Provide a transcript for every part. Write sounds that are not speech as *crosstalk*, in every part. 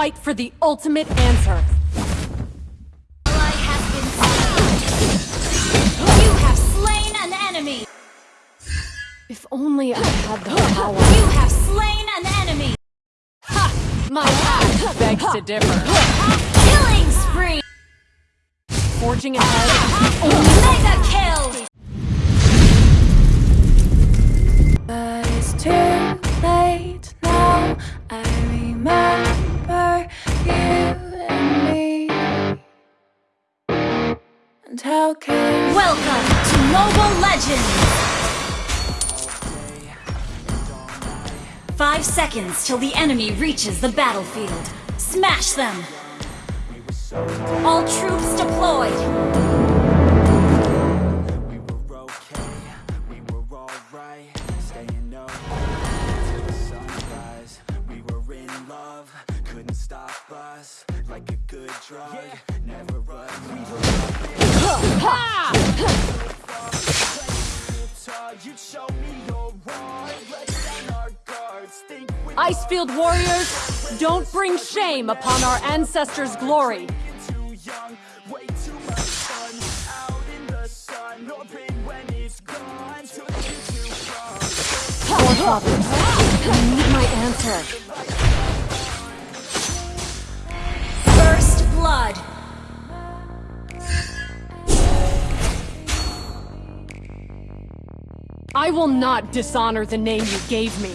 fight for the ultimate answer. Ally has been slain. You have slain an enemy. If only I had the power. You have slain an enemy. My axe begs to differ. Killing spree. Forging ahead Mega kill. Mobile Legends. Five seconds till the enemy reaches the battlefield. Smash them. All troops deployed. We were okay, we were alright, staying up till the sunrise. We were in love, couldn't stop us, like a good drug, never run. Icefield warriors, don't bring shame upon our ancestors' glory. too young, way too much fun, *laughs* I will not dishonor the name you gave me.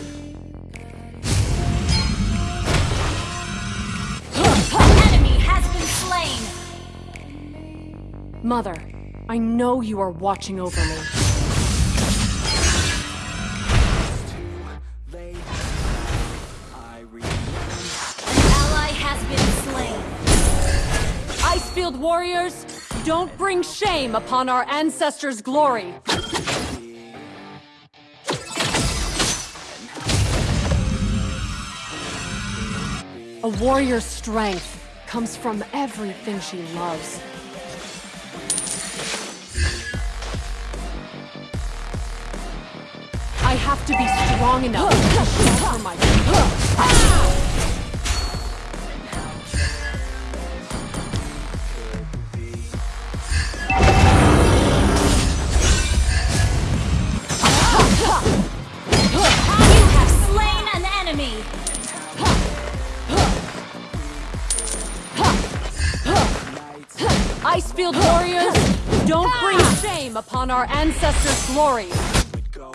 Enemy has been slain. Mother, I know you are watching over me. late. I An ally has been slain. Icefield warriors, don't bring shame upon our ancestors' glory. A warrior's strength comes from everything she loves. I have to be strong enough shelter my shame upon our ancestors' glory. we'd go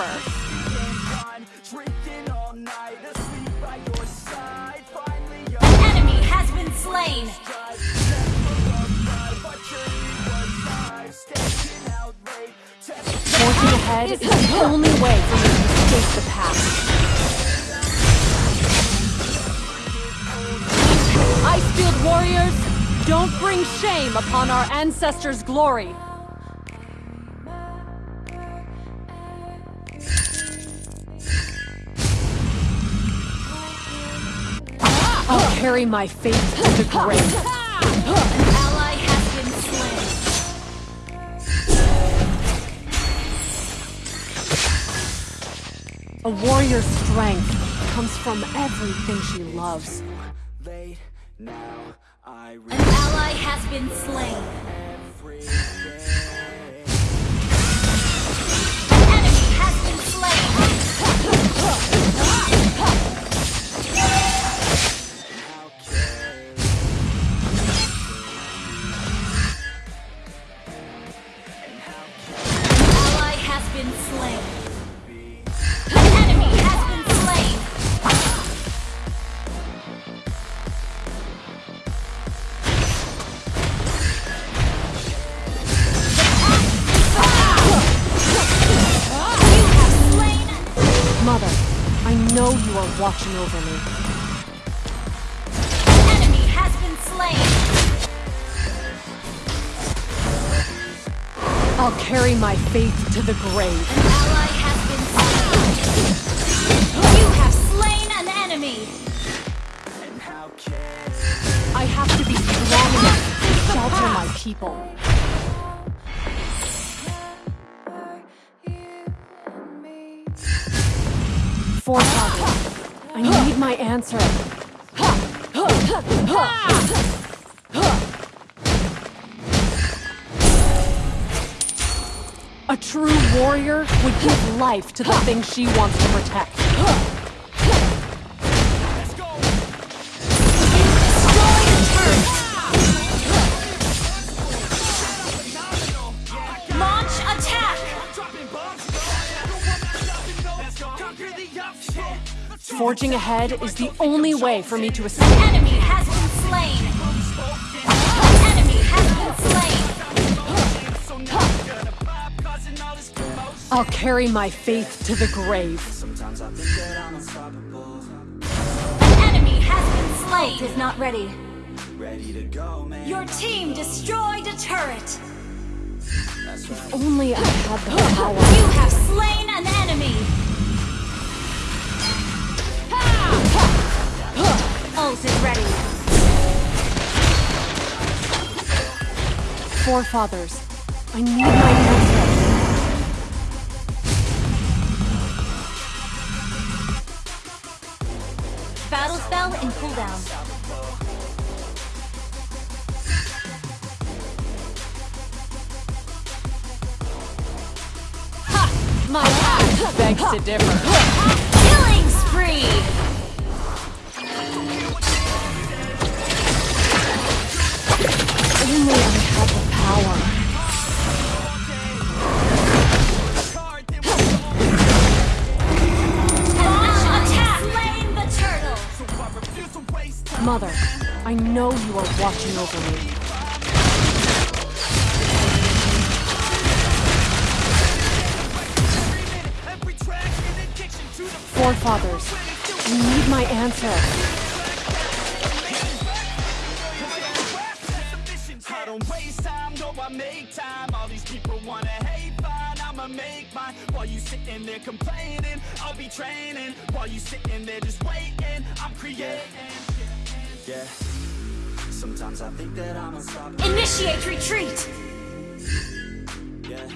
out. Ahead is the only way for me to escape the past. Icefield warriors, don't bring shame upon our ancestors' glory. I'll carry my faith to the grave. A warrior's strength comes from everything she loves. late. Now I An ally has been slain. over me. Enemy has been slain. I'll carry my faith to the grave. An ally has been slain. You have slain an enemy. I have to be strong enough to shelter my people. four targets. I need my answer. A true warrior would give life to the thing she wants to protect. Forging ahead is the only way for me to escape. Enemy has been slain! Enemy has been slain! So I'm gonna pop, causing all this commotion. I'll carry my faith to the grave. Sometimes I think that I'm unstoppable. Enemy has been slain! Is not ready. Ready to go, man. Your team destroyed a turret! That's right. Only I had the power. You have slain an enemy! Ult is ready. Forefathers, I need my Mother, I know you are watching over me. Forefathers, I need my answer. I don't waste time, no, I make time. All these people wanna hate, fine, I'ma make mine. While you sitting there complaining, I'll be training. While you sitting there just waiting, I'm creating. Yeah, sometimes I think that I'm unstoppable. Initiate retreat! Yeah,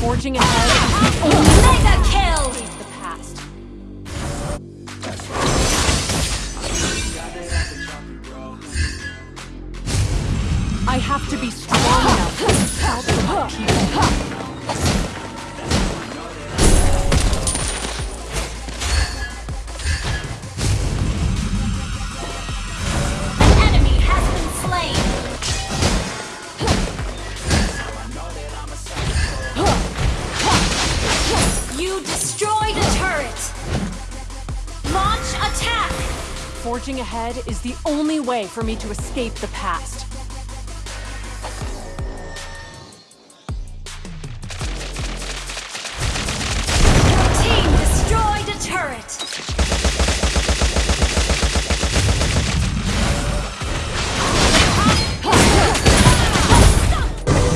Forging ahead is the only Mega kill! the past. I can drop it, bro. I have to be strong enough to stop the people. Forging ahead is the only way for me to escape the past. Team destroyed a turret!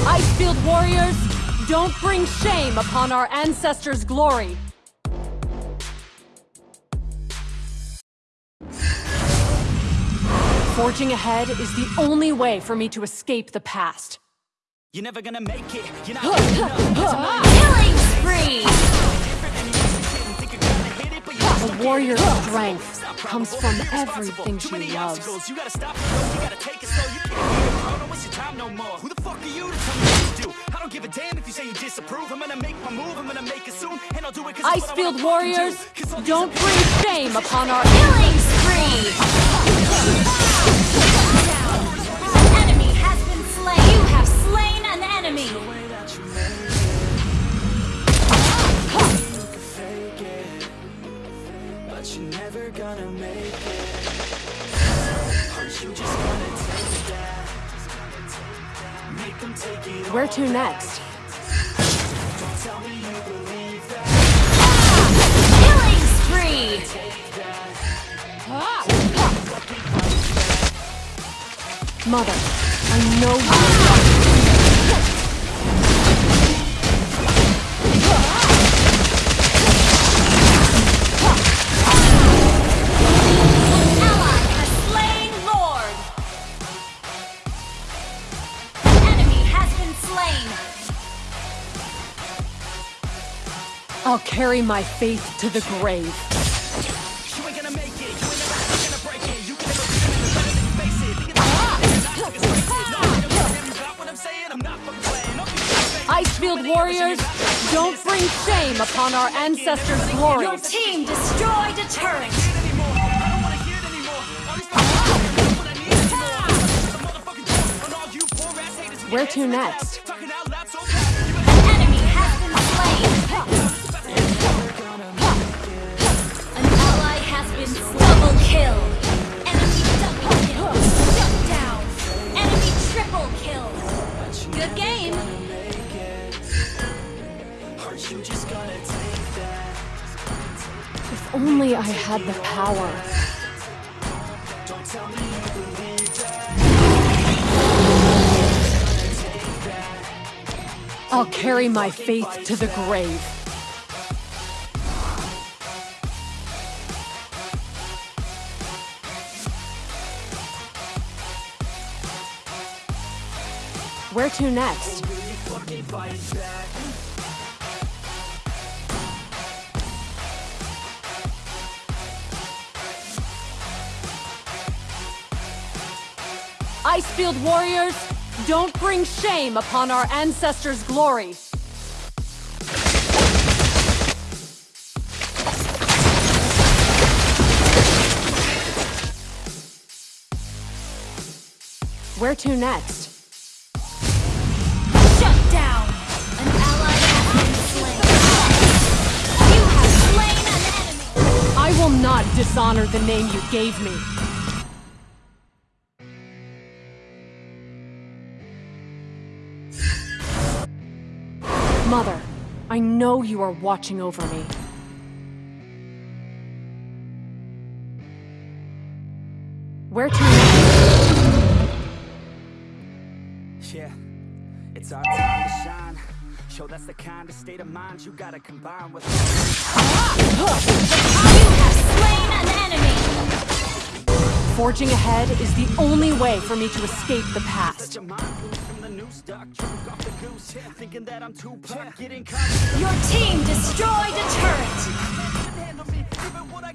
Icefield warriors, don't bring shame upon our ancestors' glory. Forging ahead is the only way for me to escape the past. You're never gonna make it, you're not good enough. Killing spree! Think you're gonna hit it, but you're just A warrior's strength comes from everything Too she many loves. you gotta stop. You gotta take it slow. You can't be a pro, don't waste your time no more. Who the fuck are you to tell me what to do? I don't give a damn if you say you disapprove. I'm gonna make my move, I'm gonna make it soon, and I'll do it 'cause it's what I Icefield wanna warriors 'cause don't bring shame upon our Killing spree! Where to next? That. Killing spree! Ah! Mother, I know you not fucking playing. Don't be fake. Icefield warriors, don't bring shame upon our ancestors' glory. Your team destroyed a turret. anymore. I don't only I had the power. I'll carry my faith to the grave. Where to next? Icefield warriors, don't bring shame upon our ancestors' glory. Where to next? Shut down. An ally has been slain. You have slain an enemy. I will not dishonor the name you gave me. I know you are watching over me. Where to? Yeah, it's our time to shine. Show that's the kind of state of mind you gotta combine with. You have slain an enemy. Forging ahead is the only way for me to escape the past. Such a mind loose from the new stock, drunk off the goose. Thinking that I'm too pop, getting caught. Your team destroyed a turret. handle me. Even what I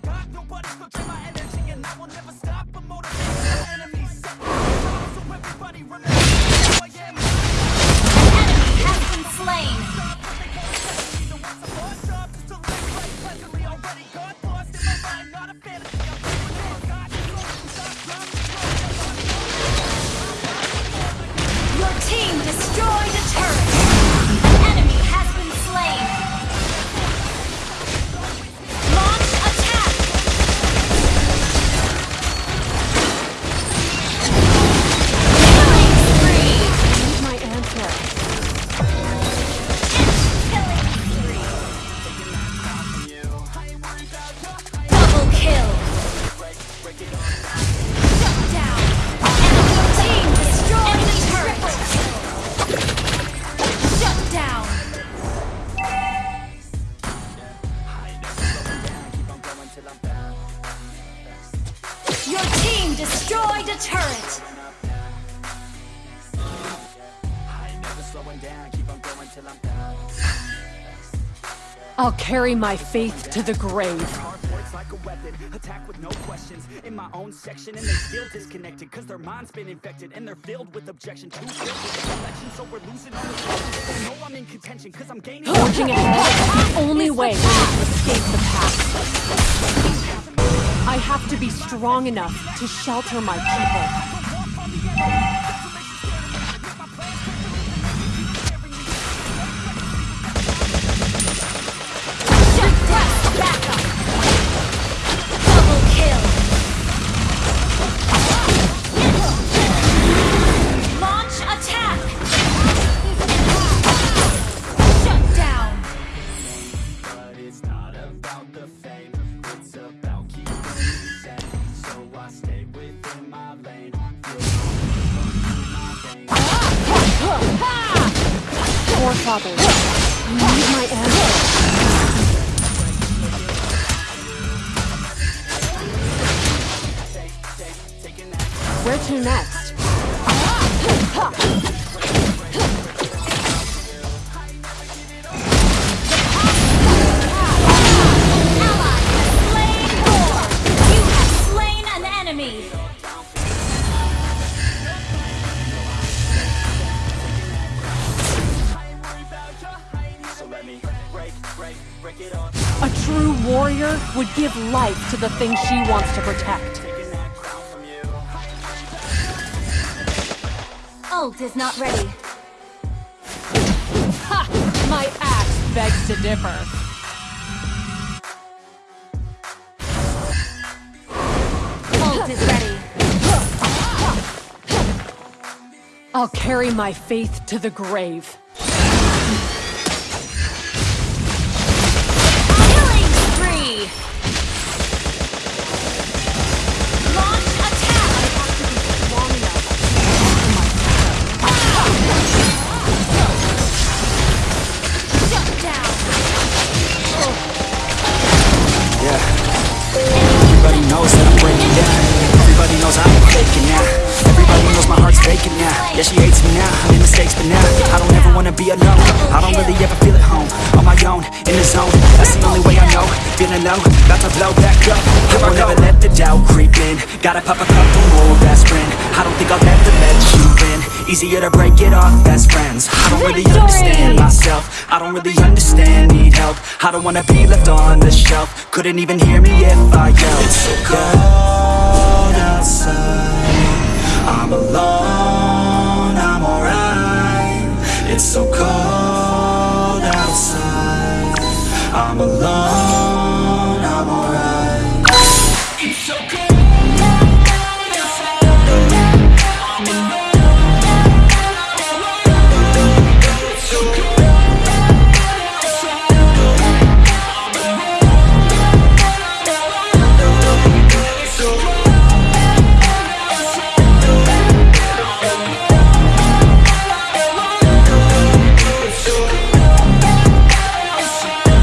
carry my faith to the grave. Like weapon, no. In my own section, and they disconnected. Cause their mind's been infected, and they're filled with objection. Election, so we're losing all the know I'm in contention, cause I'm gaining. Forging ahead the only way to escape the past. I have to be strong enough to shelter my people. Forefathers, I need my. Where to next? Give life to the thing she wants to protect. Ult is not ready. Ha! My axe begs to differ. Ult is ready. I'll carry my faith to the grave. Yeah, she hates me now. I made mistakes, but now I don't ever wanna be alone. I don't really ever feel at home. On my own, in the zone. That's the only way I know. Feeling low, about to blow back up. I won't ever let the doubt creep in. Gotta pop a couple more aspirin. I don't think I'll ever let you in. Easier to break it off best friends. I don't really understand myself. I don't really understand, need help. I don't wanna be left on the shelf. Couldn't even hear me if I yelled. It's so cold outside. I'm alone, so cold outside. I'm alone,